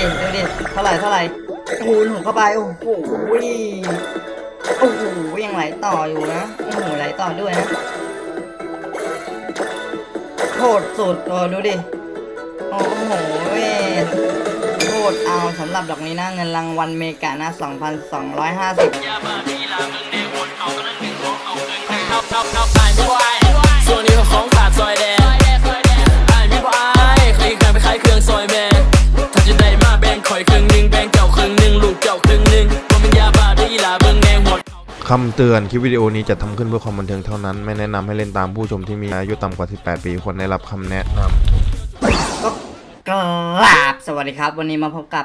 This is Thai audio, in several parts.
ดิดูดิเท่าไหร่เท่าไหร่คูณหกเข้าไปโอ้โหโอ้โหยังไหลต่ออยู่นะโอ้โหไหลต่อด้วยนะโคตรสุดเออดูดิโอ้โหโคตรเอาสำหรับดอกนี้นะเงินรางวัลเมกานะ2,250ส่วนนี้ของขาดซอยแดงไอ้ายมีบ่อายเคยเคยไปขายเครื่องซอยแม่ คำเตือนคลิปวิดีโอนี้จะทำขึ้นเพื่อความบันเทิงเท่านั้น ไม่แนะนำให้เล่นตามผู้ชมที่มีอายุต่ำกว่า 18 ปีควรได้รับคำแนะนำกราบสวัสดีครับ วันนี้มาพบกับ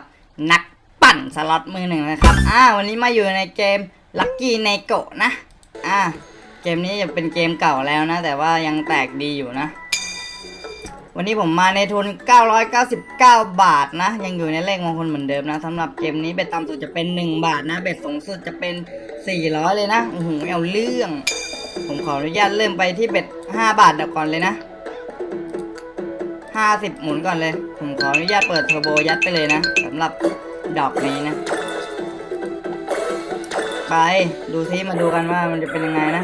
นักปั่นสล็อตมือหนึ่งนะครับอ่าวันนี้มาอยู่ในเกม Lucky n e g o นะอ่าเกมนี้จะเป็นเกมเก่าแล้วนะ แต่ว่ายังแตกดีอยู่นะ วันนี้ผมมาในทุน 999 บาทนะ ยังอยู่ในเลขมงคลเหมือนเดิมนะสำหรับเกมนี้เบ็ดต่ำสุดจะเป็น 1 บาทนะ เบ็ดสูงสุดจะเป็น 400 เลยนะโอ้โหเอาเรื่อง ผมขออนุญาตเริ่มไปที่เบ็ด 5 บาทเดี๋ยวก่อนเลยนะห้าสิบหมุนก่อนเลย ผมขออนุญาตเปิดเทอร์โบยัดไปเลยนะสำหรับดอกนี้นะ ไปดูซิมาดูกันว่ามันจะเป็นยังไงนะ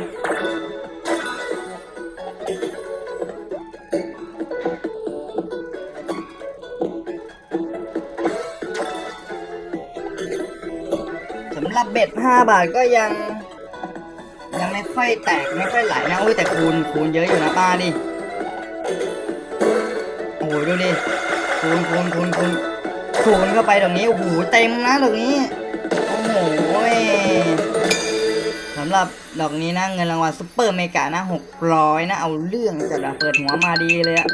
รับเบ็ดห้าบาทก็ยัง ยังไม่ค่อยแตกไม่ค่อยไหลนะอุ้ยแต่คูณคูณเยอะอยู่นะป้าดิโอ้โหดูดิคูณคูณคูณคูณคูณเข้าไปตรงนี้โอ้โหเต็มนะตรงนี้โอ้โหสำหรับดอกนี้นะเงินรางวัลซุปเปอร์เมกานะหกร้อยนะ เอาเรื่องจัดอะเปิดหัวมาดีเลยอะ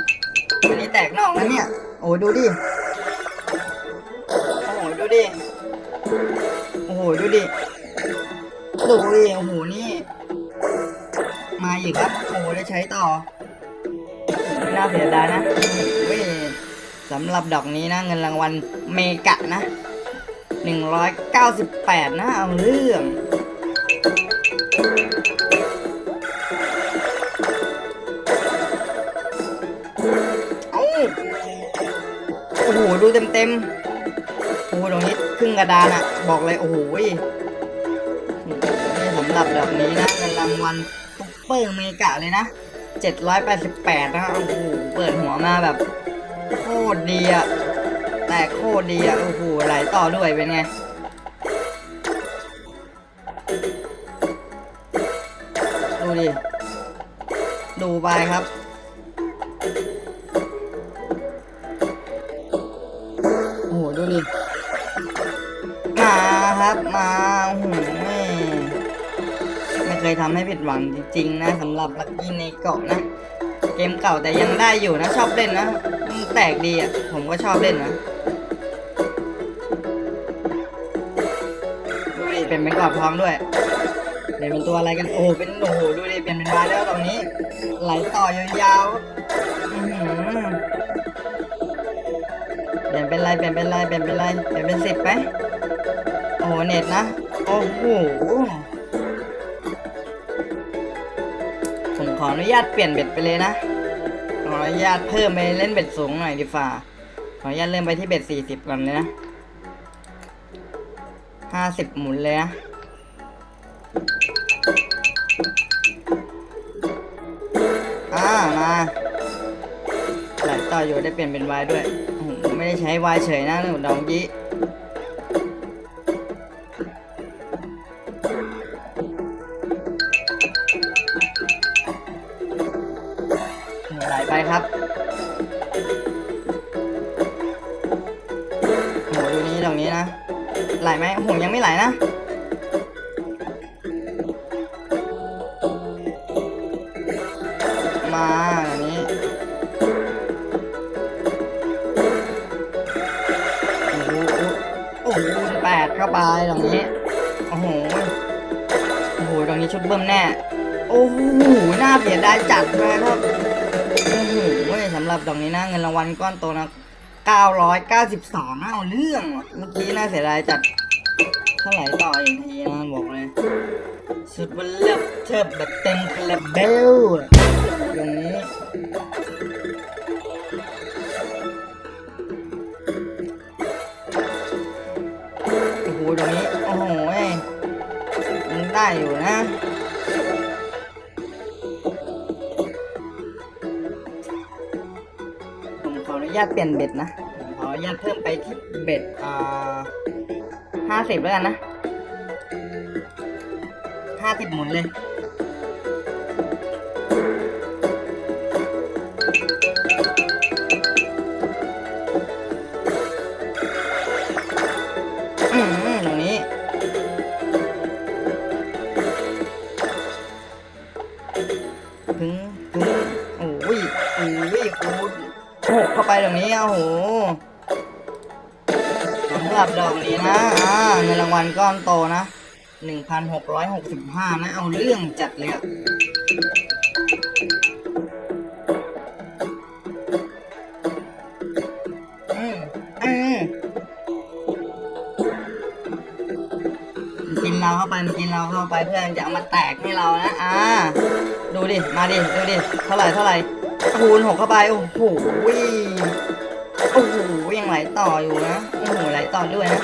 อันนี้แตกนอกนะเนี่ย โอ้โหดูดิ โอ้โหดูดิ ดูดิดูดิโอ้โหนี่ มาอีกครับโอ้โหได้ใช้ต่อไม่น่าเสียดายนะเว้ยสำหรับดอกนี้นะเงินรางวัลเมกะนะ198 นะเอาเรื่องโอ้โห ดูเต็มเต็ม รึ่งกระดานอะบอกเลยโอ้โหนี่สำหรับดอกนี้นะเงินรางวัลซุปเปอร์เมกะเลยนะ 788 นะครับโอ้โหเปิดหัวมาแบบ โคตรดีอะแต่โคตรดีอะโอ้โหไหลต่อด้วยเป็นไงดูดิ ดูไปครับ ยทำให้ผิดหวังจริงๆนะสำหรับลักกี้ในเกาะนะ เกมเก่าแต่ยังได้อยู่นะชอบเล่นนะแตกดีอะ ผมก็ชอบเล่นนะดูดิเป็นเป็นกรอบทองด้วยเปลี่ยนเป็นตัวอะไรกันโอ้เป็นโอ้โหดูดิเปลี่ยนเป็นวาแล้วตรงนี้ ไหลต่อยาวๆอื้อหือเปลี่ยนเป็นไรเปลี่ยนเป็นไรเปลี่ยนเป็นไรเปลี่ยนเป็นสิบไหมโอ้โหเน็ตนะโอ้โห ขออนุญาตเปลี่ยนเบ็ดไปเลยนะ ขออนุญาตเพิ่มไปเล่นเบ็ดสูงหน่อยดีฝ่า ขออนุญาตเริ่มไปที่เบ็ดสี่สิบก่อนเลยนะห้าสิบหมุนเลยนะอ่ามาไหลต่ออยู่ได้เปลี่ยนเป็นวายด้วย ไม่ได้ใช้วายเฉยนะหนูดองยี่ ครับโหดูนี้ตรงนี้นะ ไหลไหมโหยังไม่ไหลนะ มาอันนี้โอ้โหโอ้โหแปดเข้าไปตรงนี้ โอ้โห โอ้โหตรงนี้ชุดเบิ้มแน่ โอ้โห หน่าเสียดายจัดเลยครับ สำหรับดอกนี้นะเงินรางวัลก้อนโตนะ992เอาเรื่อง เมื่อกี้น่าเสียดายจัดเท่าไหร่ต่ออีกทีนะบอกเลย สุดวันเลิศเทิบแบบเต็มคาราเบลอะอย่างนี้อตรงนี้ โอ้โหยังได้อยู่นะ ญาตเปลี่ยนเบ็ดนะขออนุญาตเพิ่มไปที่เบ็ดอ่าห้าสิบแล้วกันนะห้าสิบหมุนเลย เข้าไปตรงนี้โอ้โหสำหรับดอกนี้นะ อ่าเงินรางวัลก้อนโตนะหนึ่งพันหกร้อยหกสิบห้านะ เอาเรื่องจัดเลยอะอืมอืมมันกินเราเข้าไปมันกินเราเข้าไปเพื่อนจะเอามาแตกให้เรานะ อ่า ดูดิ มาดิ ดูดิ เท่าไหร่เท่าไหร่ คูณหกเข้าไปโอ้โหโอ้โหยังไหลต่ออยู่นะโอ้โหไหลต่อด้วยนะ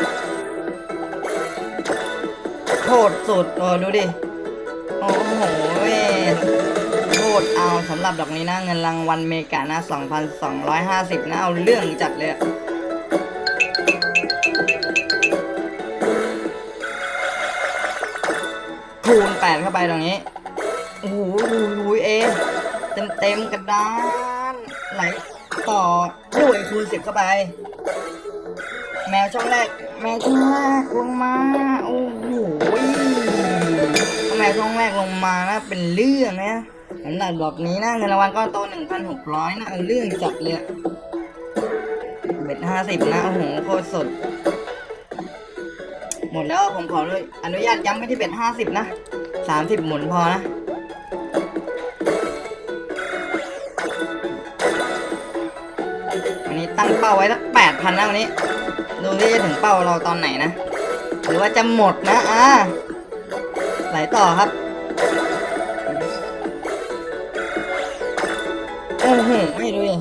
โคตรสุดเออดูดิโอ้โหโคตรเอาสำหรับดอกนี้นะเงินรางวัลเมกานะ 2,250 นะ เอาเรื่องจัดเลยคูณแปดเข้าไปตรงนี้โอ้โหเอ เต็มๆกระดานไหลต่อด้วยคูณสิบเข้าไป แมวช่องแรก แมวช่องแรกลงมา โอ้โหแมวช่องแรกลงมานะเป็นเรื่องนะสำหรับดอกนี้นะเงินรางวัลก้อนโตหนึ่งพันหกร้อยนะเอาเรื่องจัดเลยเบ็ดห้าสิบนะโอ้โหโคตรสด หมดแล้วผมขอเลยอนุญาตย้ำไปที่เบ็ดห้าสิบนะสามสิบหมุนพอนะ ตั้งเป้าไว้สักแปดพันนะวันนี้ ดูที่จะถึงเป้าเราตอนไหนนะ หรือว่าจะหมดนะอ่าไหลต่อครับ โอ้โห ไม่ดูดิ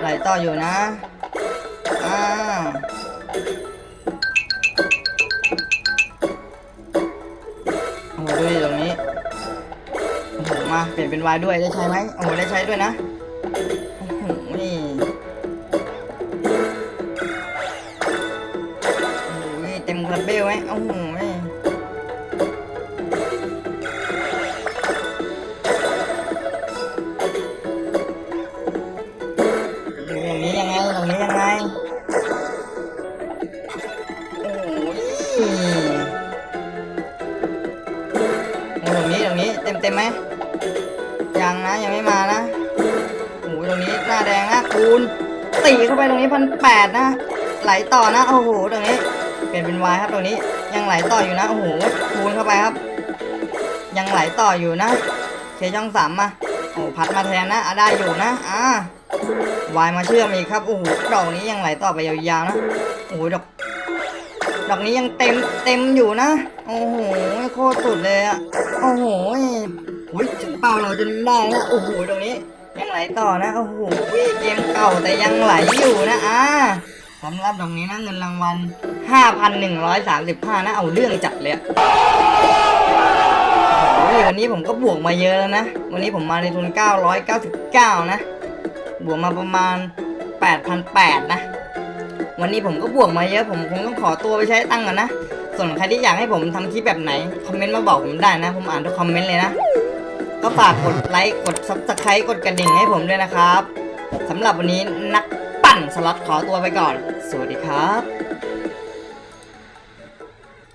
ไหลต่ออยู่นะ อ่า เปลี่ยนเป็นวายด้วยได้ใช้ไหมโอ้ได้ใช้ด้วยนะนี่เต็มคาราเบลไหมโอ้โห ยังนะยังไม่มานะโอ้โหตรงนี้หน้าแดงนะคูณตีเข้าไปตรงนี้พันแปดนะ ไหลต่อนะโอ้โหตรงนี้เปลี่ยนเป็นวายครับตรงนี้ยังไหลต่ออยู่นะโอ้โหคูณเข้าไปครับ ยังไหลต่ออยู่นะเคช่องสามมาโอ้พัดมาแทนนะอะได้อยู่นะอ่าวายมาเชื่อมอีกครับโอ้โหดอกนี้ยังไหลต่อไปยาวๆนะโอ้โหดอกดอกนี้ยังเต็มเต็มอยู่นะ โอ้โหโคตรสุดเลยอะโอ้โห อ้ยเป้าเราจนได้นะโอ้โหตรงนี้ยังไหลต่อนะโอ้โหเกมเก่าแต่ยังไหลอยู่นะอ่าสำหรับดอกนี้นะเงินรางวัล 5,135 นะเอาเรื่องจัดเลยโอ้โหวันนี้ผมก็บวกมาเยอะแล้วนะ วันนี้ผมมาในทุน 999 นะ บวกมาประมาณ 8,800 นะ วันนี้ผมก็บวกมาเยอะ ผมคงต้องขอตัวไปใช้ตังค์ก่อนนะ ส่วนใครที่อยากให้ผมทำคลิปแบบไหน คอมเมนต์มาบอกผมได้นะ ผมอ่านทุกคอมเมนต์เลยนะ ก็ฝากกดไลค์กด subscribe กดกระดิ่งให้ผมด้วยนะครับสำหรับวันนี้นักปั่นสล็อตขอตัวไปก่อน สวัสดีครับ